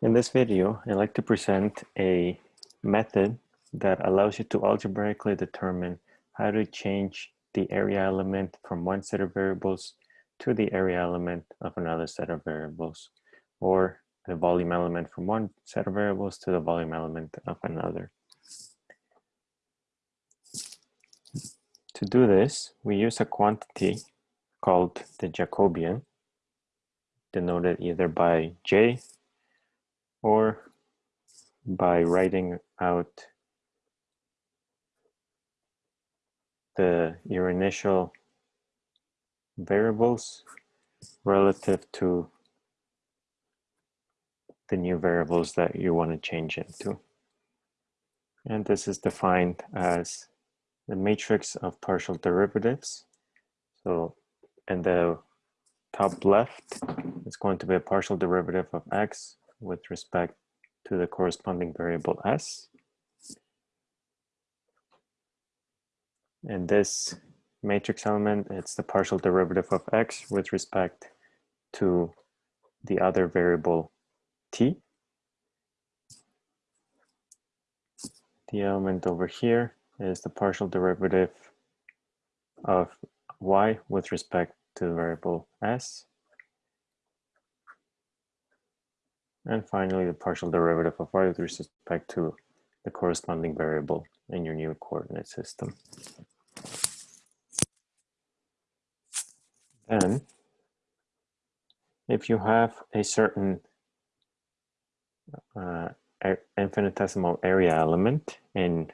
In this video, I'd like to present a method that allows you to algebraically determine how to change the area element from one set of variables to the area element of another set of variables, or the volume element from one set of variables to the volume element of another. To do this, we use a quantity called the Jacobian, denoted either by J or by writing out the your initial variables relative to the new variables that you want to change into. And this is defined as the matrix of partial derivatives. So in the top left, it's going to be a partial derivative of x with respect to the corresponding variable s. And this matrix element, it's the partial derivative of x with respect to the other variable t. The element over here is the partial derivative of y with respect to the variable s. And finally, the partial derivative of y with respect to the corresponding variable in your new coordinate system. Then, if you have a certain uh, infinitesimal area element in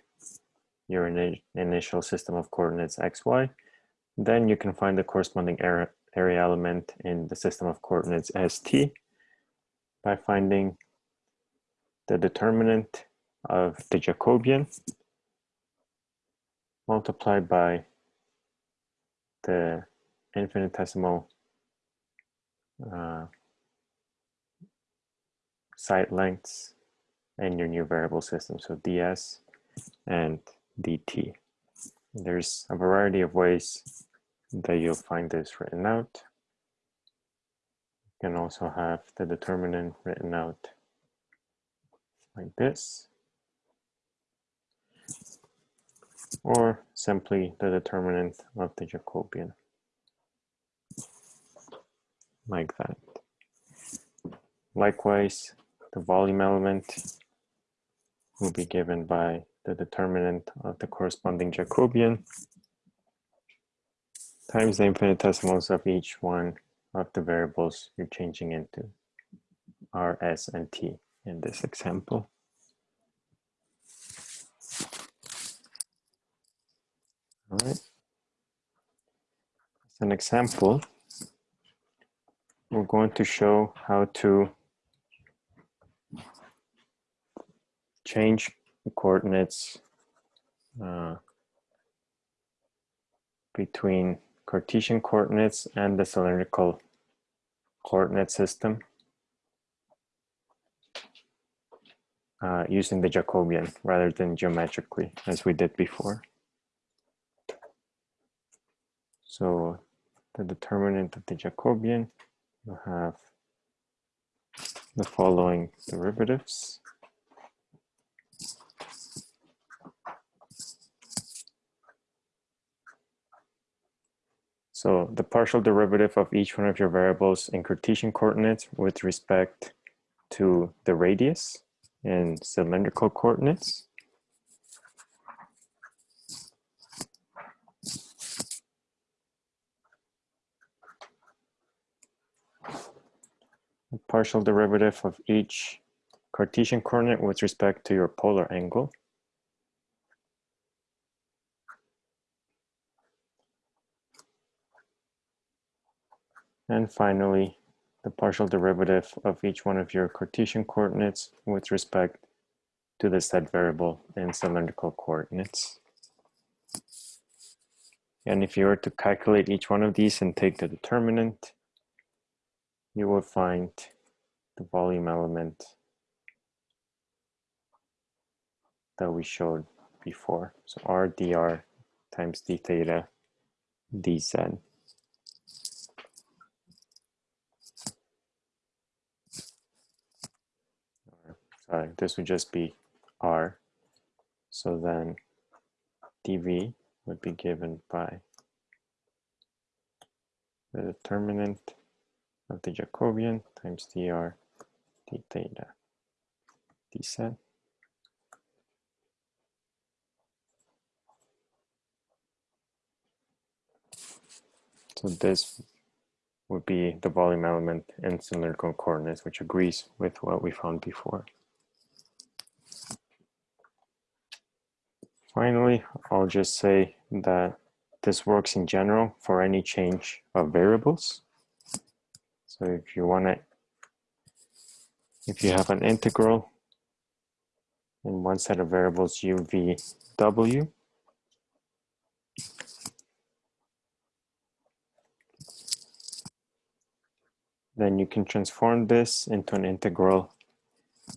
your in initial system of coordinates xy, then you can find the corresponding area, area element in the system of coordinates st by finding the determinant of the Jacobian multiplied by the infinitesimal uh, side lengths in your new variable system. So ds and dt. There's a variety of ways that you'll find this written out can also have the determinant written out like this. Or simply the determinant of the Jacobian, like that. Likewise, the volume element will be given by the determinant of the corresponding Jacobian times the infinitesimals of each one of the variables you're changing into R, S, and T in this example. All right. As an example, we're going to show how to change the coordinates uh, between Cartesian coordinates and the cylindrical coordinate system uh, using the Jacobian rather than geometrically as we did before. So the determinant of the Jacobian, you have the following derivatives. So the partial derivative of each one of your variables in Cartesian coordinates with respect to the radius in cylindrical coordinates. The partial derivative of each Cartesian coordinate with respect to your polar angle. And finally, the partial derivative of each one of your Cartesian coordinates with respect to the set variable in cylindrical coordinates. And if you were to calculate each one of these and take the determinant, you will find the volume element that we showed before. So r dr times d theta dz. Uh, this would just be r. So then dv would be given by the determinant of the Jacobian times dr d theta d set. So this would be the volume element in cylindrical coordinates, which agrees with what we found before. Finally, I'll just say that this works in general for any change of variables. So if you want to, if you have an integral in one set of variables u, v, w, then you can transform this into an integral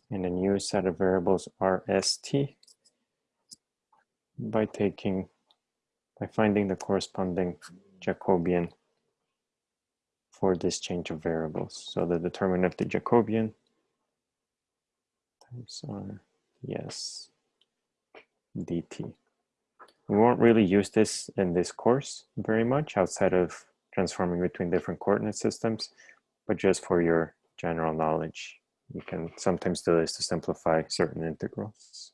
in a new set of variables rst by taking, by finding the corresponding Jacobian for this change of variables. So the determinant of the Jacobian times r yes dt. We won't really use this in this course very much outside of transforming between different coordinate systems, but just for your general knowledge, you can sometimes do this to simplify certain integrals.